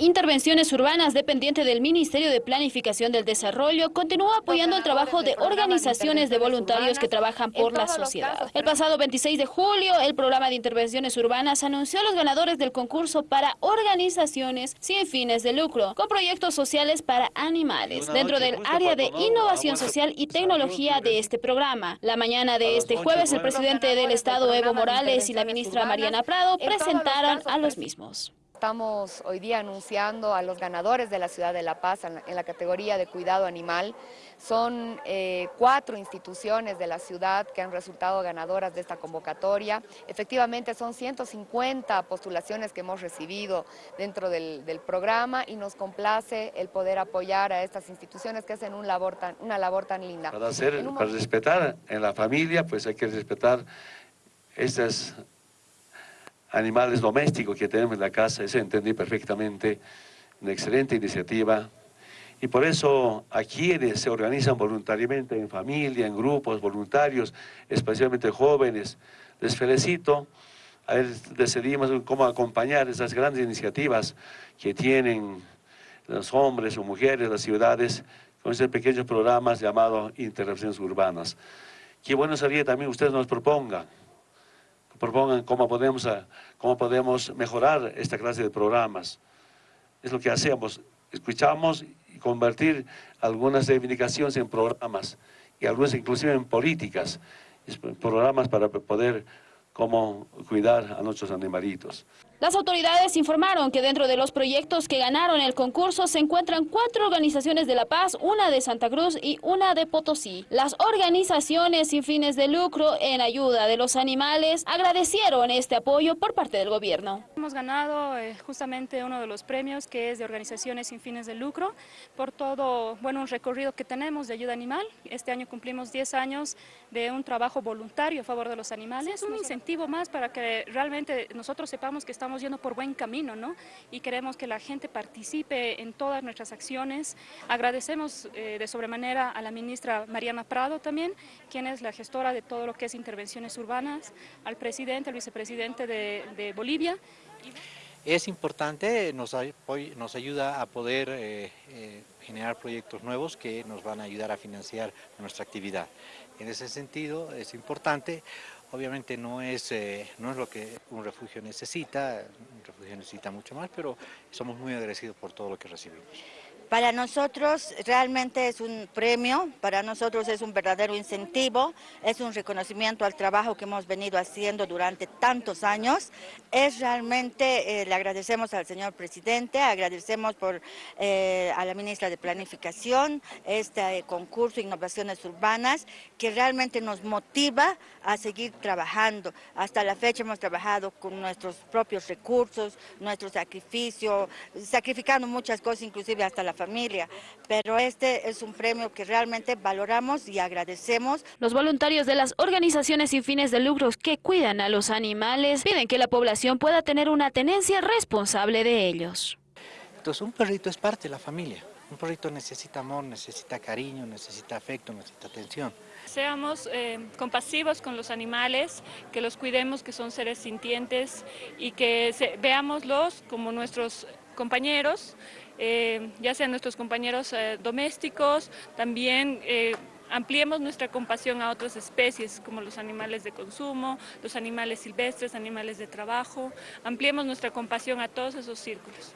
Intervenciones Urbanas, dependiente del Ministerio de Planificación del Desarrollo, continúa apoyando el trabajo de organizaciones de voluntarios que trabajan por la sociedad. El pasado 26 de julio, el programa de Intervenciones Urbanas anunció a los ganadores del concurso para organizaciones sin fines de lucro, con proyectos sociales para animales, dentro del área de innovación social y tecnología de este programa. La mañana de este jueves, el presidente del Estado, Evo Morales, y la ministra Mariana Prado presentaron a los mismos. Estamos hoy día anunciando a los ganadores de la ciudad de La Paz en la, categoría de cuidado animal. Son eh, cuatro instituciones de la ciudad que han resultado ganadoras de esta convocatoria. Efectivamente son 150 postulaciones que hemos recibido dentro del, programa y nos complace el poder apoyar a estas instituciones que hacen un labor tan, una labor tan linda. Para, hacer, para respetar en la familia, pues hay que respetar estas animales domésticos que tenemos en la casa, eso entendí perfectamente, una excelente iniciativa. Y por eso a quienes se organizan voluntariamente en familia, en grupos voluntarios, especialmente jóvenes, les felicito. Decidimos cómo acompañar esas grandes iniciativas que tienen los hombres o mujeres, las ciudades, con esos pequeños programas llamados intervenciones urbanas. Qué bueno sería también ustedes nos propongan propongan cómo podemos, ah, cómo podemos mejorar esta clase de programas. Es lo que hacemos, escuchamos y convertir algunas reivindicaciones en programas y algunas inclusive en políticas, programas para poder cómo cuidar a nuestros animalitos. Las autoridades informaron que dentro de los proyectos que ganaron el concurso se encuentran cuatro organizaciones de La Paz, una de Santa Cruz y una de Potosí. Las organizaciones sin fines de lucro en ayuda de los animales agradecieron este apoyo por parte del gobierno. Hemos ganado eh, justamente uno de los premios que es de organizaciones sin fines de lucro por todo, bueno, un recorrido que tenemos de ayuda animal. Este año cumplimos 10 años de un trabajo voluntario a favor de los animales, un incentivo más para que realmente nosotros sepamos que estamos estamos yendo por buen camino, ¿no? Y queremos que la gente participe en todas nuestras acciones. Agradecemos eh, de sobremanera a la ministra Mariana Prado también, quien es la gestora de todo lo que es intervenciones urbanas, al presidente, al vicepresidente de, Bolivia. Es importante, nos, nos ayuda a poder eh, eh, generar proyectos nuevos que nos van a ayudar a financiar nuestra actividad. En ese sentido es importante Obviamente no es, eh, no es lo que un refugio necesita, un refugio necesita mucho más, pero somos muy agradecidos por todo lo que recibimos. Para nosotros realmente es un premio, para nosotros es un verdadero incentivo, es un reconocimiento al trabajo que hemos venido haciendo durante tantos años. Es realmente, eh, le agradecemos al señor presidente, agradecemos por, eh, a la ministra de Planificación este concurso Innovaciones Urbanas, que realmente nos motiva a seguir trabajando. Hasta la fecha hemos trabajado con nuestros propios recursos, nuestro sacrificio, sacrificando muchas cosas, inclusive hasta la familia, pero este es un premio que realmente valoramos y agradecemos. Los voluntarios de las organizaciones sin fines de lucros que cuidan a los animales piden que la población pueda tener una tenencia responsable de ellos. Entonces un perrito es parte de la familia. Un perrito necesita amor, necesita cariño, necesita afecto, necesita atención. Seamos eh, compasivos con los animales, que los cuidemos, que son seres sintientes y que veámoslos como nuestros compañeros, eh, ya sean nuestros compañeros eh, domésticos, también eh, ampliemos nuestra compasión a otras especies como los animales de consumo, los animales silvestres, animales de trabajo, ampliemos nuestra compasión a todos esos círculos.